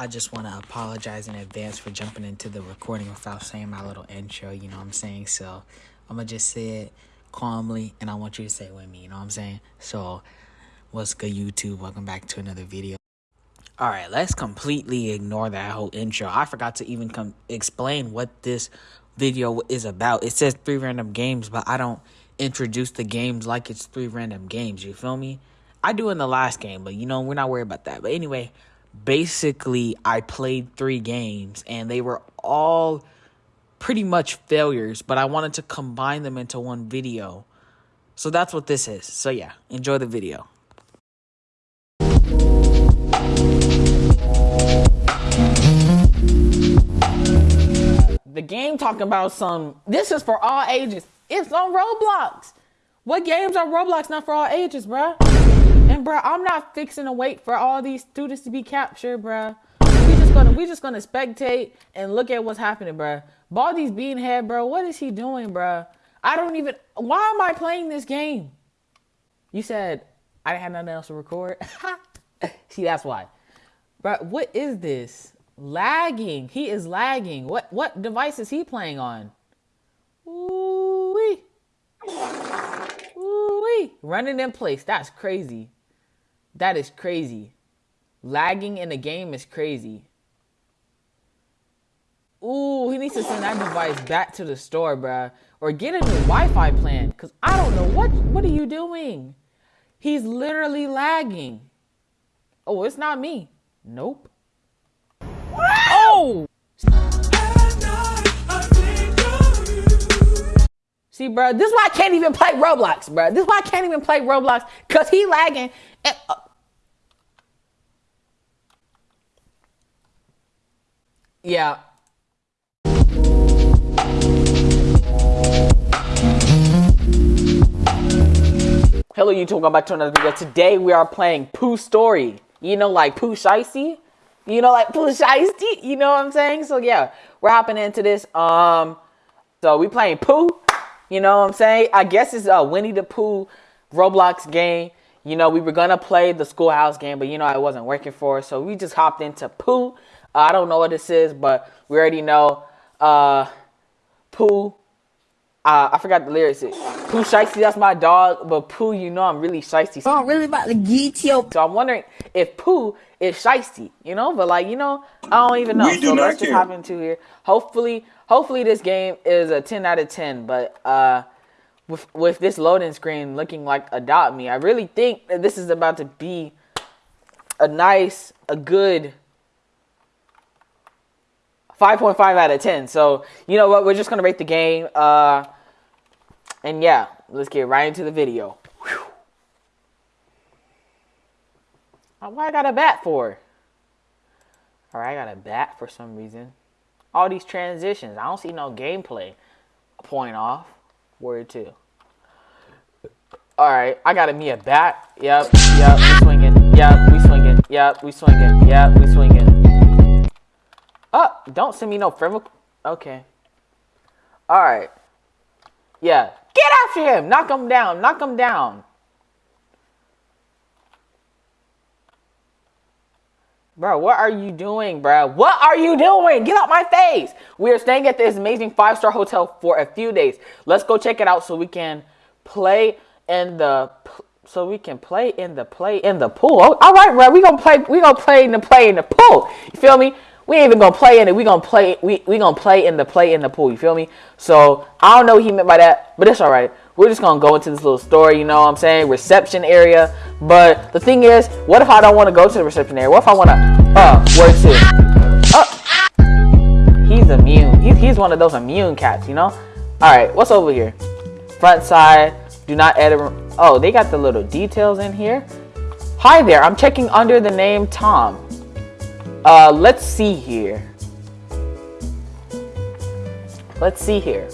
I just want to apologize in advance for jumping into the recording without saying my little intro, you know what I'm saying? So I'm going to just say it calmly and I want you to say it with me, you know what I'm saying? So, what's good, YouTube? Welcome back to another video. All right, let's completely ignore that whole intro. I forgot to even come explain what this video is about. It says three random games, but I don't introduce the games like it's three random games. You feel me? I do in the last game, but you know, we're not worried about that. But anyway, basically, I played three games and they were all pretty much failures, but I wanted to combine them into one video. So that's what this is. So yeah, enjoy the video. The game talking about some, this is for all ages. It's on Roblox. What games are Roblox not for all ages, bruh? And bruh, I'm not fixing to wait for all these students to be captured, bruh. We just gonna we just gonna spectate and look at what's happening, bruh. Baldi's Beanhead, bro. What is he doing, bruh? I don't even why am I playing this game? You said I didn't have nothing else to record. See, that's why. But what is this? Lagging. He is lagging. What what device is he playing on? Ooh-wee. Ooh-wee. Running in place. That's crazy. That is crazy. Lagging in a game is crazy. Ooh, he needs to send that device back to the store, bruh. Or get a new Wi-Fi plan. Cause I don't know what what are you doing? He's literally lagging. Oh, it's not me. Nope. Oh! See, bro, this is why I can't even play Roblox, bro. This is why I can't even play Roblox, because he lagging. And, uh, yeah. Hello YouTube, welcome back to another video. Today we are playing Pooh Story. You know, like Pooh Shiesty? You know, like Pooh Shiesty? You know what I'm saying? So yeah, we're hopping into this. Um, so we playing Pooh. You know what I'm saying? I guess it's a Winnie the Pooh Roblox game. You know, we were gonna play the schoolhouse game, but you know it wasn't working for us, so we just hopped into Pooh. Uh, I don't know what this is, but we already know uh, Pooh uh, I forgot the lyrics. Pooh Shiesty, that's my dog, but Pooh, you know I'm really Shiesty. So I'm really about to get you. So I'm wondering if Pooh is Shiesty, you know? But like, you know, I don't even know. We do so not let's care. just hop into here. Hopefully, hopefully this game is a 10 out of 10, but uh, with, with this loading screen looking like Adopt Me, I really think that this is about to be a nice, a good 5.5 out of 10. So, you know what? We're just going to rate the game. Uh, and yeah, let's get right into the video. Whew. Uh, Why I got a bat for? Alright, I got a bat for some reason. All these transitions. I don't see no gameplay. Point off. Word two. Alright, I got a me a bat. Yep, yep, we swinging. Yep, we swinging. Yep, we swinging. Yep, we swinging. Oh, don't send me no friend. Okay. Alright. Yeah. Get after him. Knock him down. Knock him down. Bro, what are you doing, bro? What are you doing? Get out my face. We are staying at this amazing five-star hotel for a few days. Let's go check it out so we can play in the so we can play in the play in the pool. All right, bro. We gonna play. We gonna play in the play in the pool. You feel me? We ain't even gonna play in it. We gonna play. We we gonna play in the play in the pool. You feel me? So I don't know what he meant by that, but it's all right. We're just gonna go into this little story. You know what I'm saying? Reception area. But the thing is, what if I don't want to go to the reception area? What if I wanna? Uh, where to? Uh, he's immune. He's he's one of those immune cats. You know? All right. What's over here? Front side. Do not edit. Oh, they got the little details in here. Hi there. I'm checking under the name Tom. Uh, let's see here. Let's see here.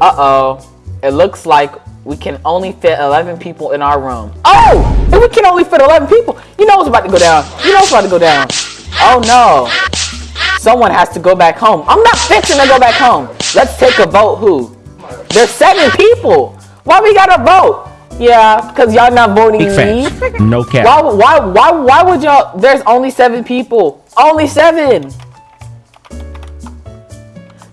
Uh-oh. It looks like we can only fit 11 people in our room. Oh! If we can only fit 11 people, you know what's about to go down. You know what's about to go down. Oh, no. Someone has to go back home. I'm not fixing to go back home. Let's take a vote who? There's seven people. Why we gotta vote? Yeah, because y'all not voting Big me. facts. No cap. Why, why, why, why would y'all? There's only seven people. Only seven.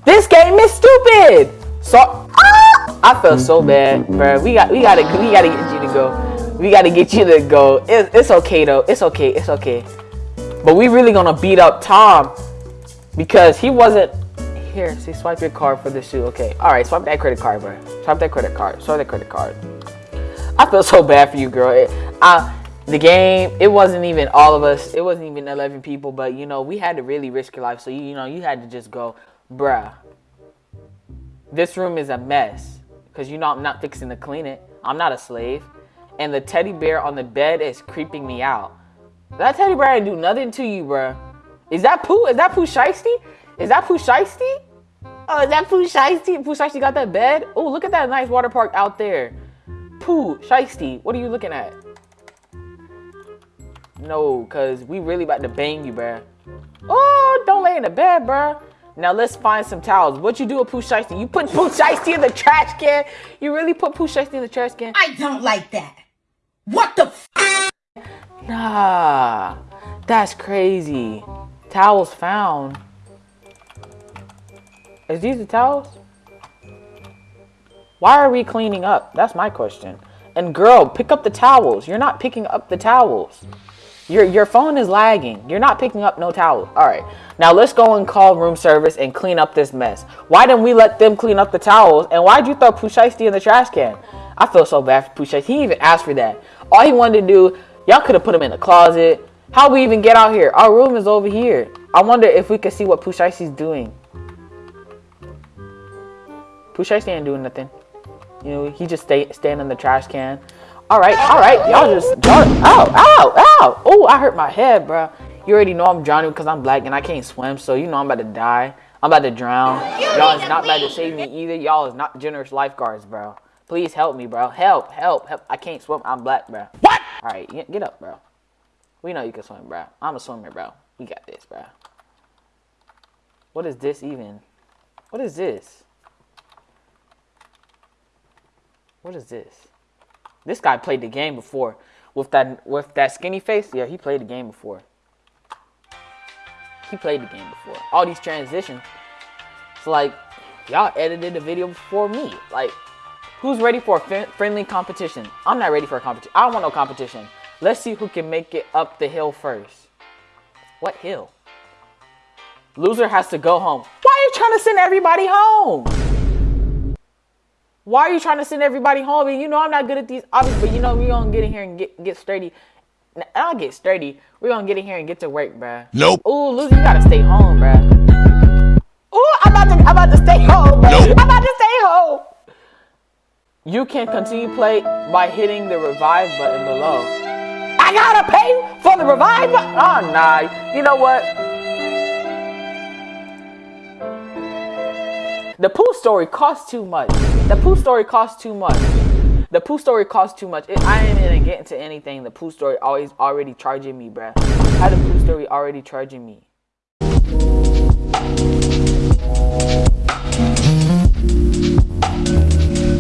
This game is stupid. So ah, I feel so bad, bro. We got, we gotta, we gotta get you to go. We gotta get you to go. It's, it's okay though. It's okay. It's okay. But we really gonna beat up Tom because he wasn't here. See, swipe your card for the shoe. Okay. All right. Swipe that credit card, bro. Swipe that credit card. Swipe that credit card. I feel so bad for you, girl. I, the game, it wasn't even all of us. It wasn't even 11 people, but you know, we had to really risk your life. So, you, you know, you had to just go, bruh, this room is a mess. Because you know, I'm not fixing to clean it. I'm not a slave. And the teddy bear on the bed is creeping me out. That teddy bear ain't do nothing to you, bruh. Is that Pooh? Is that Pooh Shiesty? Is that Pooh Shiesty? Oh, is that Pooh Shiesty? Pooh Shiesty got that bed? Oh, look at that nice water park out there. Pooh, Shiesty, what are you looking at? No, cause we really about to bang you, bruh. Oh, don't lay in the bed, bruh. Now let's find some towels. What you do with Pooh Shiesty? You put Pooh Shiesty in the trash can? You really put Pooh Shiesty in the trash can? I don't like that. What the f- Nah, that's crazy. Towels found. Is these the towels? Why are we cleaning up? That's my question. And girl, pick up the towels. You're not picking up the towels. Your your phone is lagging. You're not picking up no towels. All right. Now let's go and call room service and clean up this mess. Why didn't we let them clean up the towels? And why'd you throw Pooh Shiesty in the trash can? I feel so bad for Pooh Shiesty. He even asked for that. All he wanted to do, y'all could have put him in the closet. How we even get out here? Our room is over here. I wonder if we could see what Pooh Shiesty's doing. Pooh Shiesty ain't doing nothing. You know, he just stay stand in the trash can. All right, all right, y'all just y'all. Ow, ow, ow! Oh, I hurt my head, bro. You already know I'm drowning because I'm black and I can't swim, so you know I'm about to die. I'm about to drown. Y'all is not about to save me either. Y'all is not generous lifeguards, bro. Please help me, bro. Help, help, help. I can't swim. I'm black, bro. What? All right, get get up, bro. We know you can swim, bro. I'm a swimmer, bro. We got this, bro. What is this even? What is this? What is this? This guy played the game before. With that with that skinny face, yeah, he played the game before. He played the game before. All these transitions. It's like y'all edited the video before me. Like, who's ready for a friendly competition? I'm not ready for a competition. I don't want no competition. Let's see who can make it up the hill first. What hill? Loser has to go home. Why are you trying to send everybody home? Why are you trying to send everybody home? And you know I'm not good at these obvious, but you know we gonna get in here and get get sturdy. I'll get sturdy. We're gonna get in here and get to work, bruh. Nope. Ooh, Lucy, you gotta stay home, bruh. Ooh, I'm about to I'm about to stay home, bruh. Nope. I'm about to stay home. You can continue play by hitting the revive button below. I gotta pay for the revive button. Oh nah. You know what? The poo story costs too much. The poo story costs too much. The poo story costs too much. It, I ain't even getting to anything. The poo story always already charging me, bruh. How the poo story already charging me?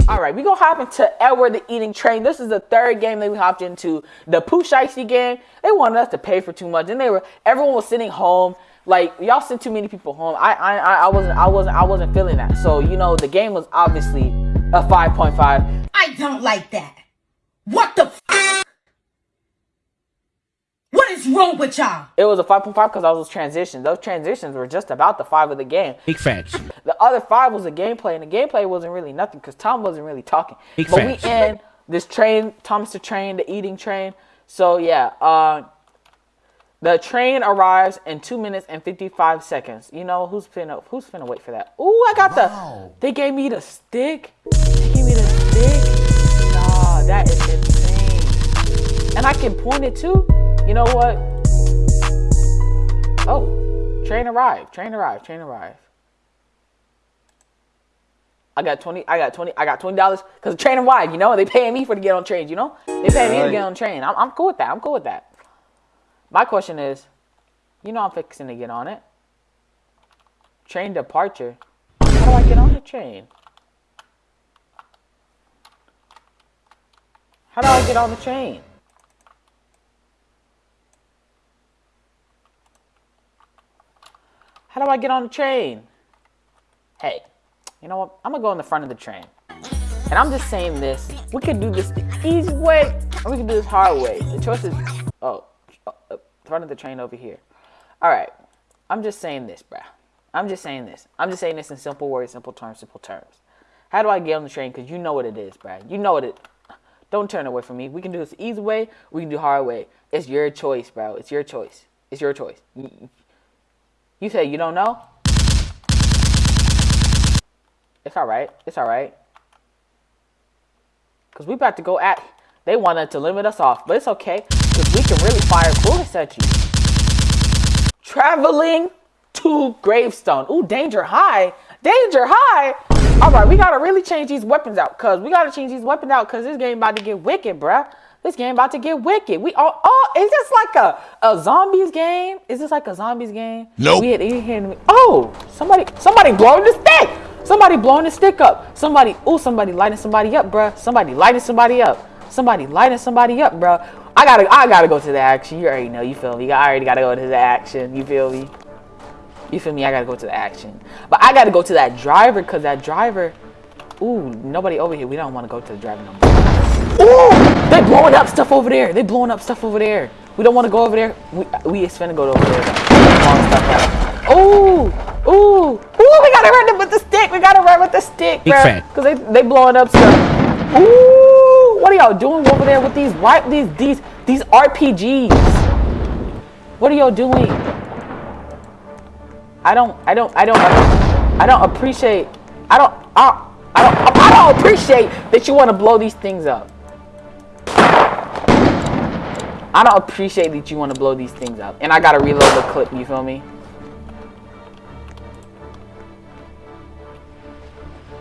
All right, we gonna hop into Edward the Eating Train. This is the third game that we hopped into. The Pooh Shiesty game. They wanted us to pay for too much, and they were everyone was sitting home. Like y'all sent too many people home. I I I I wasn't I wasn't I wasn't feeling that. So you know the game was obviously a 5.5. I don't like that. What the f- What is wrong with y'all? It was a 5.5 because I was transitions. Those transitions were just about the five of the game. Big facts. The other five was the gameplay, and the gameplay wasn't really nothing because Tom wasn't really talking. Big but facts. we in this train, Thomas the train, the eating train. So yeah, uh, the train arrives in two minutes and fifty-five seconds. You know who's finna who's finna wait for that? Ooh, I got the. They gave me the stick. They gave me the stick. Nah, that is insane. And I can point it too. You know what? Oh, train arrived. Train arrived. Train arrived. I got twenty. I got twenty. I got twenty dollars because the train arrived. You know, they paying me for to get on trains. You know, they paying me to get on train. I'm, I'm cool with that. I'm cool with that. My question is, you know, I'm fixing to get on it. Train departure. How do I get on the train? How do I get on the train? How do I get on the train? Hey, you know what? I'm gonna go in the front of the train. And I'm just saying this. We could do this the easy way, or we can do this hard way. The choice is, oh, front of the train over here. All right. I'm just saying this, bruh. I'm just saying this. I'm just saying this in simple words, simple terms, simple terms. How do I get on the train? Because you know what it is, bruh. You know what it Don't turn away from me. We can do this easy way. We can do hard way. It's your choice, bro. It's your choice. It's your choice. You say you don't know? It's all right. It's all right. Because we about to go at... They wanted to limit us off. But it's okay. Because we can really fire bullets at you. Traveling to Gravestone. Ooh, danger high. Danger high. All right, we got to really change these weapons out. Because we got to change these weapons out. Because this game about to get wicked, bruh. This game about to get wicked. We all, oh, is this like a, a zombies game? Is this like a zombies game? Nope. We had, had, oh, somebody, somebody blowing the stick. Somebody blowing the stick up. Somebody, oh, somebody lighting somebody up, bruh. Somebody lighting somebody up. Somebody lighting somebody up, bruh. I gotta, I gotta go to the action. You already know, you feel me? I already gotta go to the action. You feel me? You feel me? I gotta go to the action. But I gotta go to that driver, cause that driver, ooh, nobody over here. We don't want to go to the driver no more. Ooh, they blowing up stuff over there. They blowing up stuff over there. We don't want to go over there. We we is finna go over there. Ooh, ooh, ooh. We gotta run with the stick. We gotta run with the stick, bro. fan. Cause they they blowing up stuff. Ooh, what are y'all doing over there with these white these these these RPGs? What are y'all doing? I don't I don't I don't I don't appreciate I don't I, I don't I don't appreciate that you want to blow these things up. I don't appreciate that you want to blow these things up. And I gotta reload the clip, you feel me?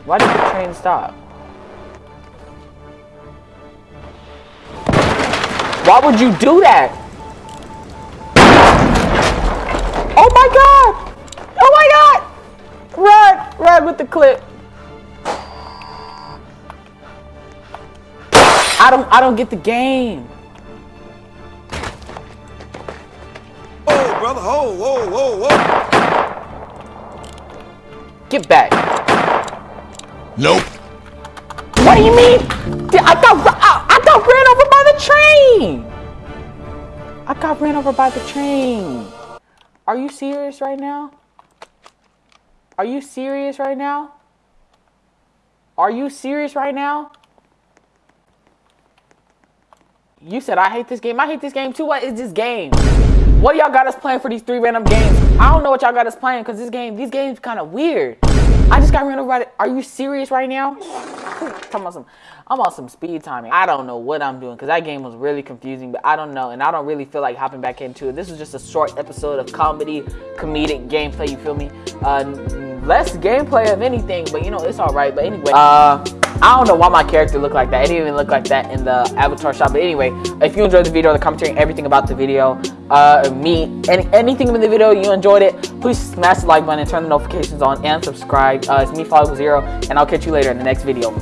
Why did the train stop? Why would you do that? Oh my god! Oh my god! Run! Run with the clip. I don't I don't get the game. Whoa, brother. Whoa, whoa, whoa, whoa. Get back. Nope. What do you mean? I got got ran over by the train. Are you serious right now? Are you serious right now? Are you serious right now? You said I hate this game. I hate this game too. What is this game? What y'all got us playing for these three random games? I don't know what y'all got us playing because this game, these games kind of weird. I just got ran over by it. Are you serious right now? Talking about some, I'm on some speed timing. I don't know what I'm doing because that game was really confusing, but I don't know. And I don't really feel like hopping back into it. This was just a short episode of comedy, comedic gameplay, you feel me? Uh, less gameplay of anything, but you know, it's all right. But anyway, uh, I don't know why my character looked like that. It didn't even look like that in the avatar shot. But anyway, if you enjoyed the video, the commentary, everything about the video, uh, me, any, anything in the video, you enjoyed it, please smash the like button, turn the notifications on, and subscribe. Uh, it's me, Follow Zero, and I'll catch you later in the next video.